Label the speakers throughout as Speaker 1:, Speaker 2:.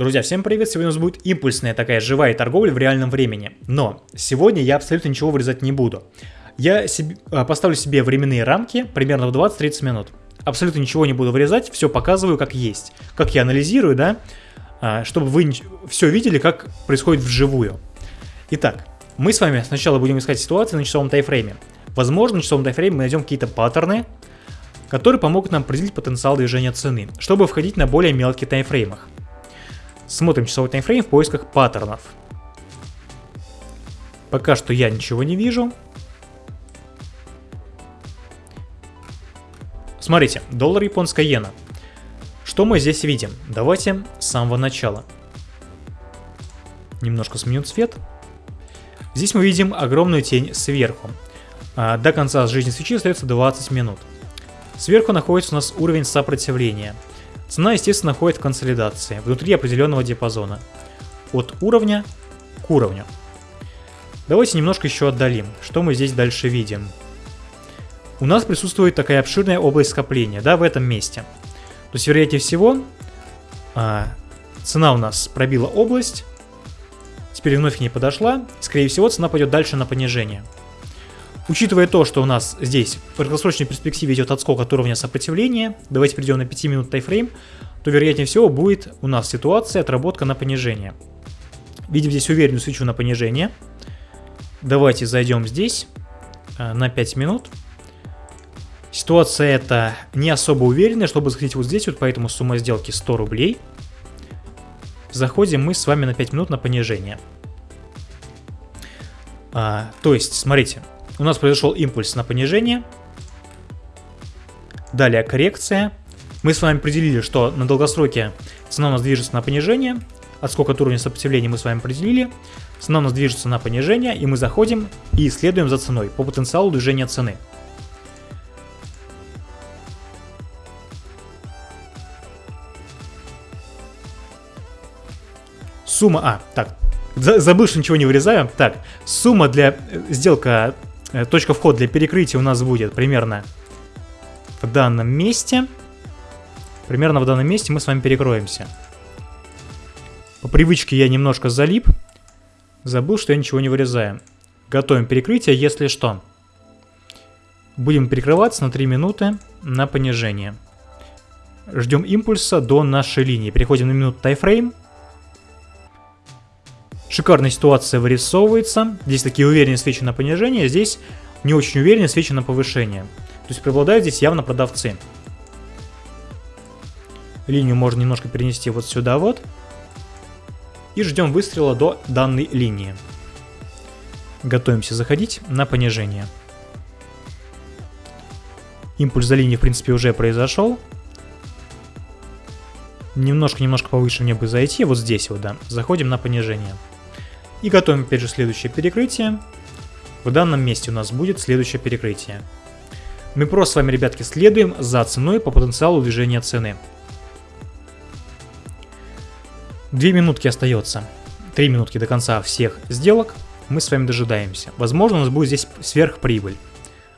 Speaker 1: Друзья, всем привет! Сегодня у нас будет импульсная такая живая торговля в реальном времени. Но сегодня я абсолютно ничего вырезать не буду. Я себе, а, поставлю себе временные рамки примерно в 20-30 минут. Абсолютно ничего не буду вырезать, все показываю как есть. Как я анализирую, да, а, чтобы вы все видели, как происходит вживую. Итак, мы с вами сначала будем искать ситуации на часовом тайфрейме. Возможно, на часовом тайфрейме мы найдем какие-то паттерны, которые помогут нам определить потенциал движения цены, чтобы входить на более мелких таймфреймах. Смотрим часовой таймфрейм в поисках паттернов. Пока что я ничего не вижу. Смотрите, доллар японская иена. Что мы здесь видим? Давайте с самого начала. Немножко сменю цвет. Здесь мы видим огромную тень сверху. А до конца жизни свечи остается 20 минут. Сверху находится у нас уровень сопротивления – Цена, естественно, находит в консолидации, внутри определенного диапазона. От уровня к уровню. Давайте немножко еще отдалим. Что мы здесь дальше видим? У нас присутствует такая обширная область скопления, да, в этом месте. То есть, вероятнее всего, а, цена у нас пробила область, теперь вновь к ней подошла, скорее всего, цена пойдет дальше на понижение. Учитывая то, что у нас здесь в краткосрочной перспективе идет отскок от уровня сопротивления, давайте перейдем на 5 минут тайфрейм, то вероятнее всего будет у нас ситуация отработка на понижение. Видим здесь уверенную свечу на понижение. Давайте зайдем здесь э, на 5 минут. Ситуация эта не особо уверенная, чтобы заходить вот здесь, вот поэтому сумма сделки 100 рублей. Заходим мы с вами на 5 минут на понижение. А, то есть, смотрите, у нас произошел импульс на понижение. Далее коррекция. Мы с вами определили, что на долгосроке цена у нас движется на понижение. Отскок от уровня сопротивления мы с вами определили. Цена у нас движется на понижение, и мы заходим и следуем за ценой по потенциалу движения цены. Сумма... А, так, забыл, что ничего не вырезаю. Так, сумма для... Э, сделка точка входа для перекрытия у нас будет примерно в данном месте. Примерно в данном месте мы с вами перекроемся. По привычке я немножко залип. Забыл, что я ничего не вырезаю. Готовим перекрытие, если что. Будем перекрываться на 3 минуты на понижение. Ждем импульса до нашей линии. Переходим на минуту тайфрейм. Шикарная ситуация вырисовывается. Здесь такие уверенные свечи на понижение, здесь не очень уверенные свечи на повышение. То есть преобладают здесь явно продавцы. Линию можно немножко перенести вот сюда вот. И ждем выстрела до данной линии. Готовимся заходить на понижение. Импульс за линией, в принципе, уже произошел. Немножко-немножко повыше мне бы зайти, вот здесь вот, да. Заходим на понижение. И готовим опять же следующее перекрытие. В данном месте у нас будет следующее перекрытие. Мы просто с вами, ребятки, следуем за ценой по потенциалу движения цены. Две минутки остается. Три минутки до конца всех сделок. Мы с вами дожидаемся. Возможно, у нас будет здесь сверхприбыль.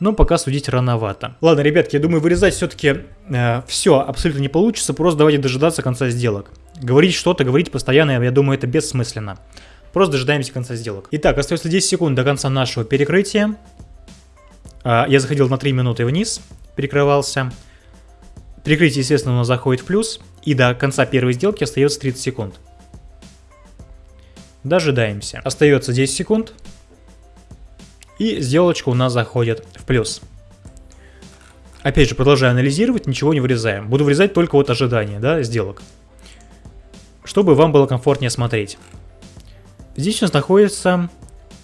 Speaker 1: Но пока судить рановато. Ладно, ребятки, я думаю, вырезать все-таки э, все абсолютно не получится. Просто давайте дожидаться конца сделок. Говорить что-то, говорить постоянно, я думаю, это бессмысленно. Просто дожидаемся конца сделок. Итак, остается 10 секунд до конца нашего перекрытия. А, я заходил на 3 минуты вниз, перекрывался. Перекрытие, естественно, у нас заходит в плюс. И до конца первой сделки остается 30 секунд. Дожидаемся. Остается 10 секунд. И сделочка у нас заходит в плюс. Опять же, продолжаю анализировать, ничего не вырезаем. Буду вырезать только вот ожидания, да, сделок. Чтобы вам было комфортнее смотреть. Здесь у нас находится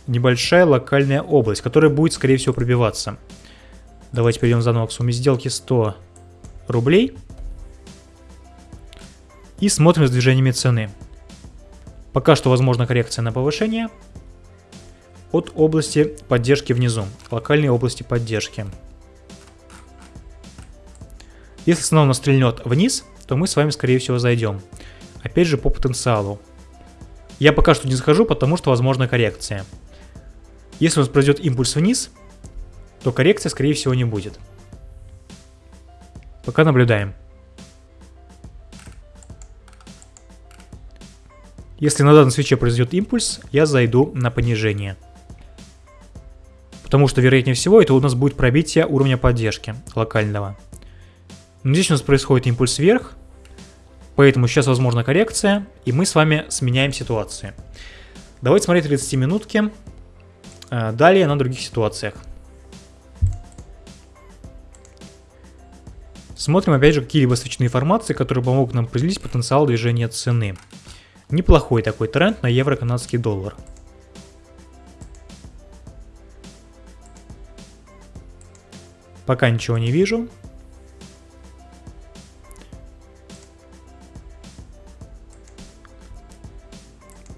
Speaker 1: небольшая локальная область, которая будет, скорее всего, пробиваться. Давайте перейдем заново к сумме сделки 100 рублей. И смотрим с движениями цены. Пока что возможна коррекция на повышение от области поддержки внизу, локальной области поддержки. Если цена стрельнет вниз, то мы с вами, скорее всего, зайдем. Опять же, по потенциалу. Я пока что не захожу, потому что возможна коррекция. Если у нас пройдет импульс вниз, то коррекция, скорее всего, не будет. Пока наблюдаем. Если на данном свече произойдет импульс, я зайду на понижение. Потому что, вероятнее всего, это у нас будет пробитие уровня поддержки локального. Но здесь у нас происходит импульс вверх, поэтому сейчас возможна коррекция, и мы с вами сменяем ситуации. Давайте смотреть 30 минутки. Э, далее на других ситуациях. Смотрим опять же какие-либо свечные формации, которые помогут нам определить потенциал движения цены. Неплохой такой тренд на евро-канадский доллар. Пока ничего не вижу.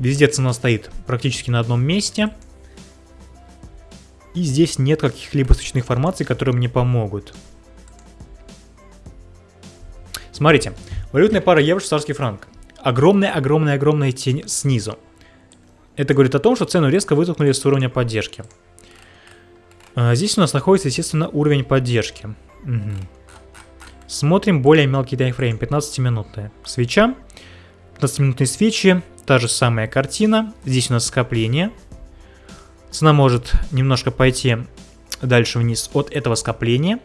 Speaker 1: Везде цена стоит практически на одном месте. И здесь нет каких-либо свечных формаций, которые мне помогут. Смотрите, валютная пара евро-швейцарский франк. Огромная-огромная-огромная тень снизу. Это говорит о том, что цену резко вытолкнули с уровня поддержки. А здесь у нас находится, естественно, уровень поддержки. Угу. Смотрим более мелкий таймфрейм, 15-минутная. Свеча, 15-минутные свечи, та же самая картина. Здесь у нас скопление. Цена может немножко пойти дальше вниз от этого скопления.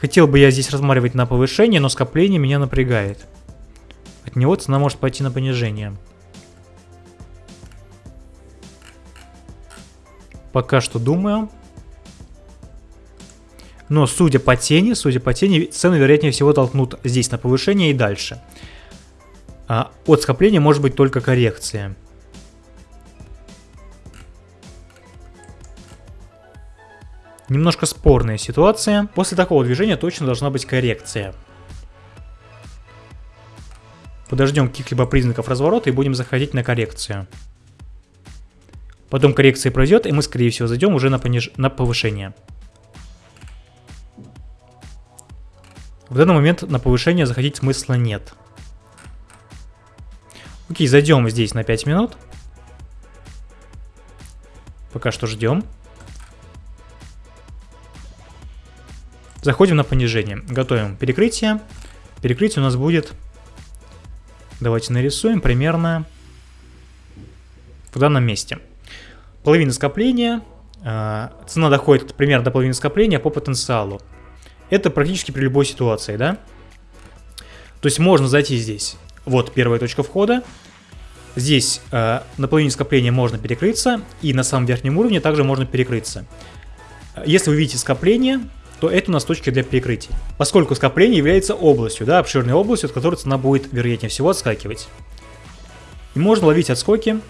Speaker 1: Хотел бы я здесь рассматривать на повышение, но скопление меня напрягает. От него цена может пойти на понижение. Пока что думаю. Но судя по тени, судя по тени, цены вероятнее всего толкнут здесь на повышение и дальше. А от скопления может быть только коррекция. Немножко спорная ситуация. После такого движения точно должна быть коррекция. Подождем каких-либо признаков разворота и будем заходить на коррекцию. Потом коррекция пройдет, и мы, скорее всего, зайдем уже на, пониж... на повышение. В данный момент на повышение заходить смысла нет. Окей, зайдем здесь на 5 минут. Пока что ждем. Заходим на понижение. Готовим перекрытие. Перекрытие у нас будет... Давайте нарисуем примерно в данном месте. Половина скопления. Э, цена доходит примерно до половины скопления по потенциалу. Это практически при любой ситуации, да? То есть можно зайти здесь. Вот первая точка входа. Здесь э, на половине скопления можно перекрыться, и на самом верхнем уровне также можно перекрыться. Если вы видите скопление, то это у нас точки для перекрытий. Поскольку скопление является областью, да, обширной областью, от которой цена будет, вероятнее всего, отскакивать. И можно ловить отскоки,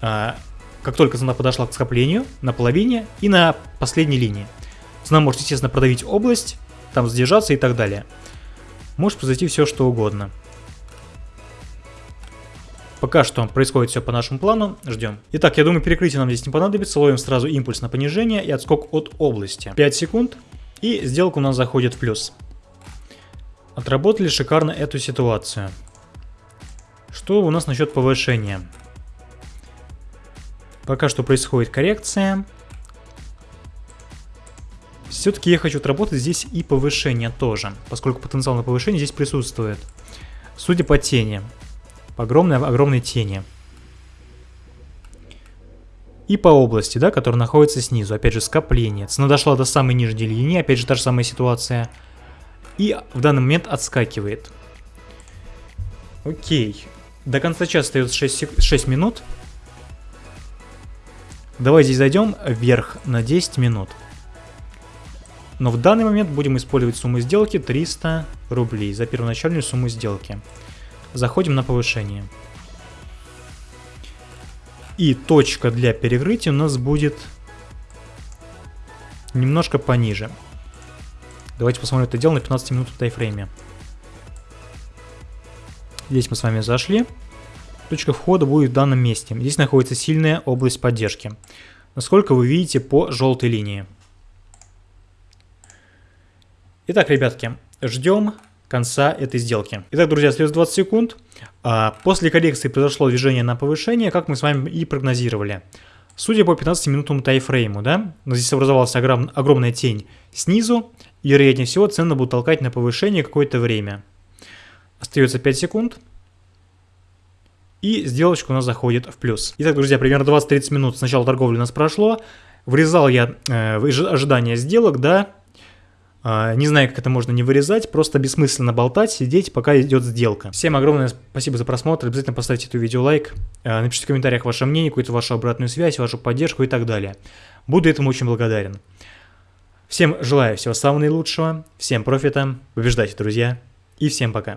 Speaker 1: а, как только цена подошла к скоплению, на половине и на последней линии. Цена может, естественно, продавить область, там задержаться и так далее. Может произойти все, что угодно. Пока что происходит все по нашему плану, ждем. Итак, я думаю, перекрытие нам здесь не понадобится, ловим сразу импульс на понижение и отскок от области. 5 секунд, и сделка у нас заходит в плюс. Отработали шикарно эту ситуацию. Что у нас насчет повышения? Пока что происходит коррекция. Все-таки я хочу отработать здесь и повышение тоже, поскольку потенциал на повышение здесь присутствует. Судя по тени. По огромной, огромной тени и по области, да, которая находится снизу. Опять же, скопление. Цена дошла до самой нижней линии, опять же, та же самая ситуация. И в данный момент отскакивает. Окей. До конца часа остается 6, 6 минут. Давай здесь зайдем вверх на 10 минут. Но в данный момент будем использовать сумму сделки 300 рублей за первоначальную сумму сделки. Заходим на повышение. И точка для перекрытия у нас будет немножко пониже. Давайте посмотрим это дело на 15 минут в тайфрейме. Здесь мы с вами зашли. Точка входа будет в данном месте. Здесь находится сильная область поддержки. Насколько вы видите по желтой линии. Итак, ребятки, ждем конца этой сделки. Итак, друзья, следует 20 секунд. А, после коррекции произошло движение на повышение, как мы с вами и прогнозировали. Судя по 15-минутному тайфрейму, да, здесь образовалась огром, огромная тень снизу, и вероятнее всего цены будут толкать на повышение какое-то время. Остается 5 секунд. и сделочка у нас заходит в плюс. Итак, друзья, примерно 20-30 минут с начала торговли у нас прошло. Врезал я э, в ожидание сделок, да, не знаю, как это можно не вырезать, просто бессмысленно болтать, сидеть, пока идет сделка. Всем огромное спасибо за просмотр, обязательно поставьте это видео лайк, э, напишите в комментариях ваше мнение, какую-то вашу обратную связь, вашу поддержку и так далее. Буду этому очень благодарен. Всем желаю всего самого наилучшего, всем профита, побеждайте, друзья, и всем пока.